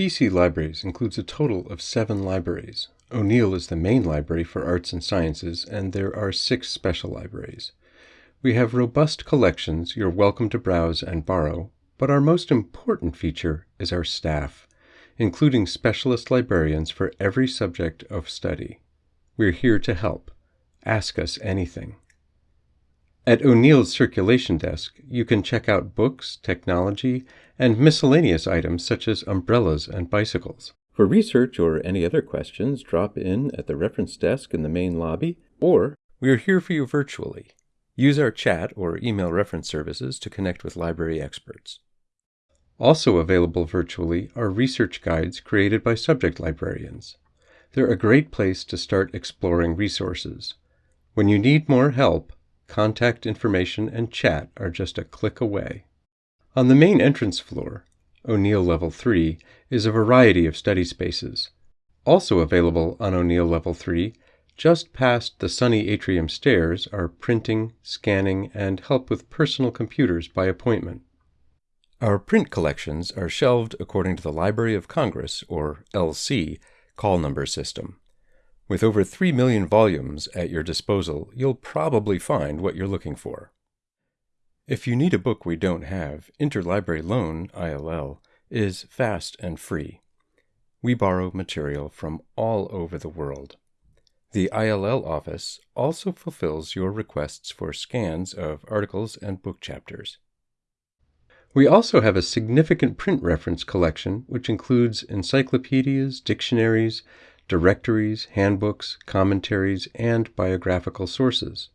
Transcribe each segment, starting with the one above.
BC Libraries includes a total of seven libraries. O'Neill is the main library for arts and sciences, and there are six special libraries. We have robust collections you're welcome to browse and borrow, but our most important feature is our staff, including specialist librarians for every subject of study. We're here to help. Ask us anything. At O'Neill's circulation desk, you can check out books, technology, and miscellaneous items such as umbrellas and bicycles. For research or any other questions, drop in at the reference desk in the main lobby, or we are here for you virtually. Use our chat or email reference services to connect with library experts. Also available virtually are research guides created by subject librarians. They're a great place to start exploring resources. When you need more help, contact information and chat are just a click away. On the main entrance floor, O'Neill Level 3, is a variety of study spaces. Also available on O'Neill Level 3, just past the sunny atrium stairs, are printing, scanning, and help with personal computers by appointment. Our print collections are shelved according to the Library of Congress, or LC, call number system. With over 3 million volumes at your disposal, you'll probably find what you're looking for. If you need a book we don't have, Interlibrary Loan, ILL, is fast and free. We borrow material from all over the world. The ILL office also fulfills your requests for scans of articles and book chapters. We also have a significant print reference collection which includes encyclopedias, dictionaries, directories, handbooks, commentaries, and biographical sources.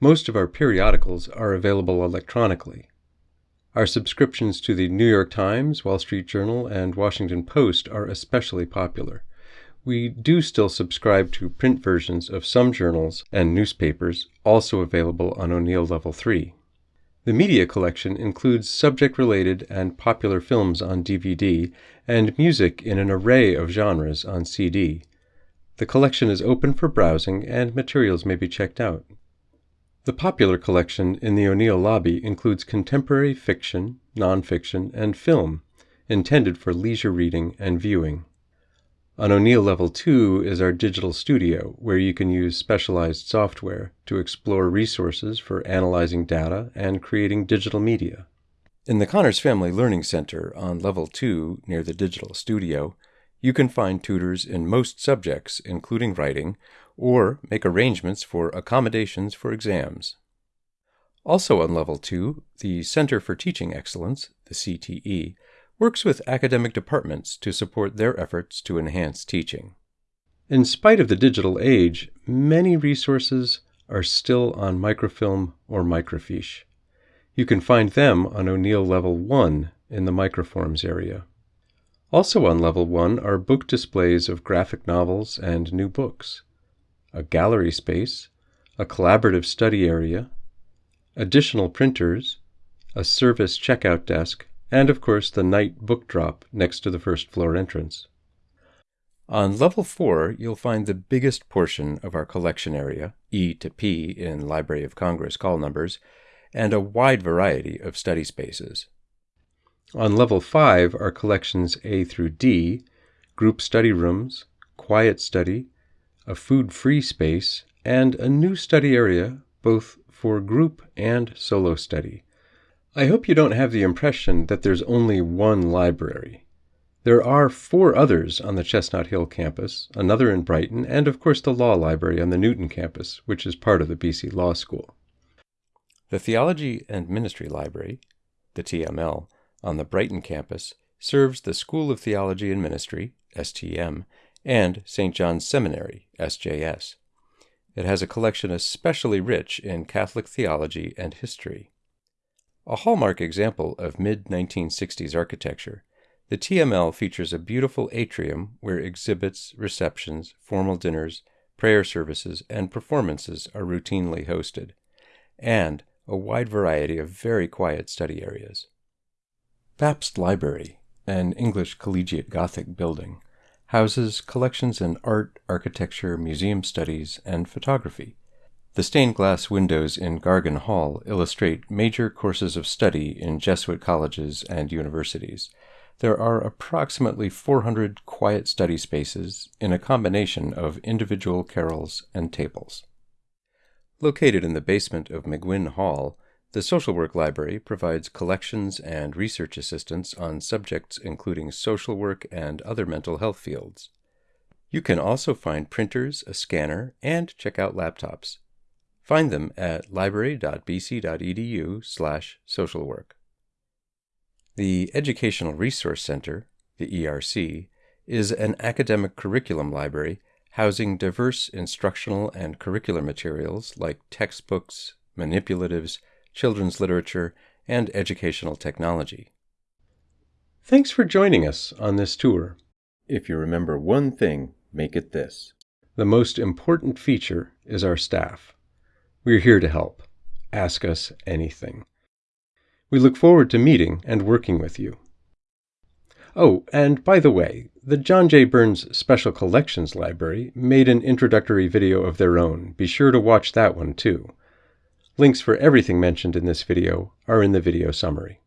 Most of our periodicals are available electronically. Our subscriptions to the New York Times, Wall Street Journal, and Washington Post are especially popular. We do still subscribe to print versions of some journals and newspapers, also available on O'Neill Level 3. The media collection includes subject related and popular films on DVD and music in an array of genres on CD. The collection is open for browsing and materials may be checked out. The popular collection in the O'Neill lobby includes contemporary fiction, nonfiction, and film, intended for leisure reading and viewing. On O'Neill Level 2 is our digital studio, where you can use specialized software to explore resources for analyzing data and creating digital media. In the Connors Family Learning Center on Level 2 near the digital studio, you can find tutors in most subjects, including writing, or make arrangements for accommodations for exams. Also on Level 2, the Center for Teaching Excellence, the CTE, works with academic departments to support their efforts to enhance teaching. In spite of the digital age, many resources are still on microfilm or microfiche. You can find them on O'Neill Level 1 in the microforms area. Also on Level 1 are book displays of graphic novels and new books, a gallery space, a collaborative study area, additional printers, a service checkout desk, and of course the night book drop next to the first floor entrance. On level 4, you'll find the biggest portion of our collection area, E to P in Library of Congress call numbers, and a wide variety of study spaces. On level 5 are collections A through D, group study rooms, quiet study, a food-free space, and a new study area both for group and solo study. I hope you don't have the impression that there's only one library. There are four others on the Chestnut Hill campus, another in Brighton, and of course the Law Library on the Newton campus, which is part of the BC Law School. The Theology and Ministry Library, the TML, on the Brighton campus serves the School of Theology and Ministry, STM, and St. John's Seminary, SJS. It has a collection especially rich in Catholic theology and history. A hallmark example of mid 1960s architecture, the TML features a beautiful atrium where exhibits, receptions, formal dinners, prayer services, and performances are routinely hosted, and a wide variety of very quiet study areas. Bapst Library, an English collegiate Gothic building, houses collections in art, architecture, museum studies, and photography. The stained glass windows in Gargan Hall illustrate major courses of study in Jesuit colleges and universities. There are approximately 400 quiet study spaces in a combination of individual carrels and tables. Located in the basement of McGuinn Hall, the Social Work Library provides collections and research assistance on subjects including social work and other mental health fields. You can also find printers, a scanner, and check out laptops. Find them at library.bc.edu slash socialwork. The Educational Resource Center, the ERC, is an academic curriculum library housing diverse instructional and curricular materials like textbooks, manipulatives, children's literature, and educational technology. Thanks for joining us on this tour. If you remember one thing, make it this. The most important feature is our staff. We're here to help. Ask us anything. We look forward to meeting and working with you. Oh, and by the way, the John J. Burns Special Collections Library made an introductory video of their own. Be sure to watch that one too. Links for everything mentioned in this video are in the video summary.